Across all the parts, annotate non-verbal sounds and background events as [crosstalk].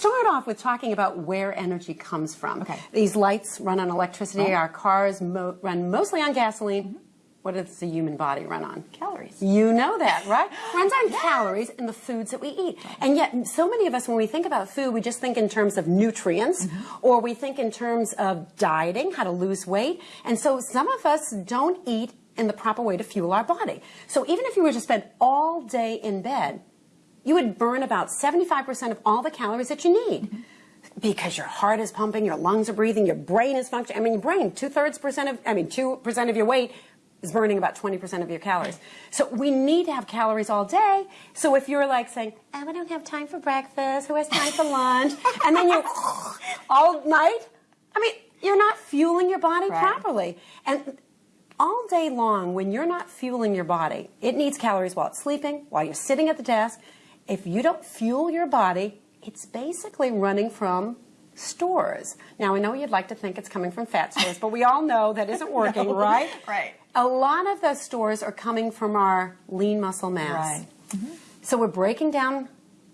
start off with talking about where energy comes from. Okay. These lights run on electricity. Right. Our cars mo run mostly on gasoline. Mm-hmm. What does the human body run on? Calories. You know that, right? [gasps] Runs on calories and the foods that we eat. And yet, so many of us, when we think about food, we just think in terms of nutrients, mm-hmm. or we think in terms of dieting, how to lose weight. And so some of us don't eat in the proper way to fuel our body. So even if you were to spend all day in bed, you would burn about 75% of all the calories that you need. Because your heart is pumping, your lungs are breathing, your brain is functioning. I mean, your brain, two thirds percent of, I mean, two percent of your weight is burning about 20% of your calories. So we need to have calories all day. So if you're like saying, oh, I don't have time for breakfast, who has time for lunch? And then you [laughs] all night, I mean, you're not fueling your body Right. properly. And all day long, when you're not fueling your body, it needs calories while it's sleeping, while you're sitting at the desk. If you don't fuel your body, it's basically running from stores. Now, I know you'd like to think it's coming from fat stores, but we all know that isn't [laughs] working, No. right? Right. A lot of those stores are coming from our lean muscle mass. Right. Mm-hmm. So we're breaking down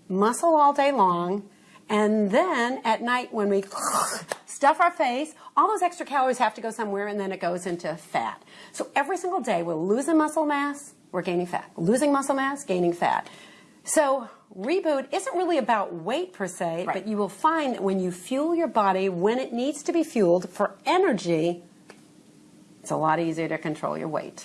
muscle all day long, and then at night when we [laughs] stuff our face, all those extra calories have to go somewhere, and then it goes into fat. So every single day we're losing muscle mass, we're gaining fat. Losing muscle mass, gaining fat. So reboot isn't really about weight per se, Right. but you will find that when you fuel your body when it needs to be fueled for energy, it's a lot easier to control your weight.